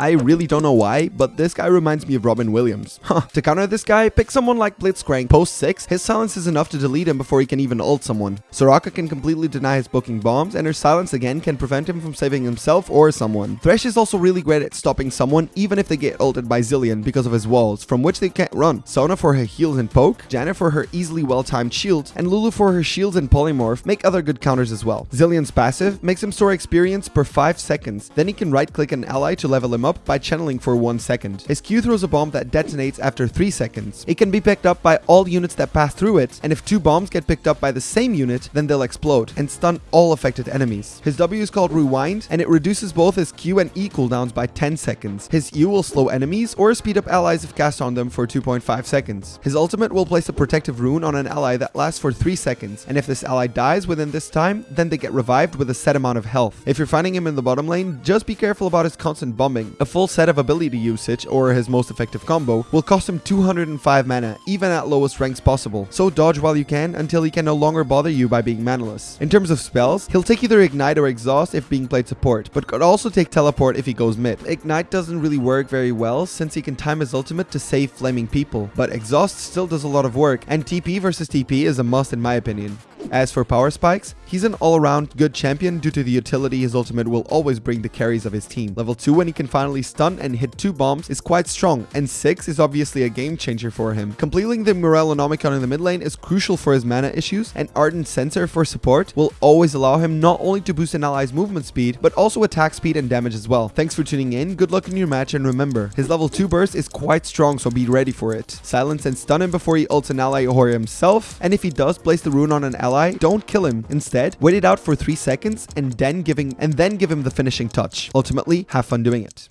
I really don't know why, but this guy reminds me of Robin Williams. Huh. To counter this guy, pick someone like Blitzcrank. Post 6, his silence is enough to delete him before he can even ult someone. Soraka can completely deny his booking bombs, and her silence again can prevent him from saving himself or someone. Thresh is also really great at stopping someone even if they get ulted by Zilean because of his walls, from which they can't run. Sona for her heals and poke, Janna for her easily well-timed shields, and Lulu for her shields and polymorph make other good counters as well. Zilean's passive makes him store experience per 5 seconds, then he can right-click an ally to level him up by channeling for 1 second. His Q throws a bomb that detonates after 3 seconds. It can be picked up by all units that pass through it, and if two bombs get picked up by the same unit, then they'll explode and stun all affected enemies. His W is called Rewind, and it reduces both his Q and E cooldowns by 10 seconds. His U will slow enemies or speed up allies if cast on them for 2.5 seconds. His ultimate will place a protective rune on an ally that lasts for 3 seconds, and if this ally dies within this time, then they get revived with a set amount of health. If you're finding him in the bottom lane, just be careful about his constant bombing. A full set of ability usage, or his most effective combo, will cost him 205 mana, even at lowest ranks possible, so dodge while you can until he can no longer bother you by being manaless. In terms of spells, he'll take either Ignite or Exhaust if being played support, but could also take Teleport if he goes mid. Ignite doesn't really work very well since he can time his ultimate to save flaming people, but Exhaust still does a lot of work, and TP versus TP is a must in my opinion. As for power spikes, he's an all-around good champion due to the utility his ultimate will always bring the carries of his team. Level 2 when he can finally stun and hit 2 bombs is quite strong, and 6 is obviously a game changer for him. Completing the Morellonomicon in the mid lane is crucial for his mana issues, and Ardent Censer for support will always allow him not only to boost an ally's movement speed, but also attack speed and damage as well. Thanks for tuning in, good luck in your match, and remember, his level 2 burst is quite strong so be ready for it. Silence and stun him before he ults an ally or himself, and if he does place the rune on an ally, don't kill him. Instead, wait it out for 3 seconds and then giving and then give him the finishing touch. Ultimately, have fun doing it.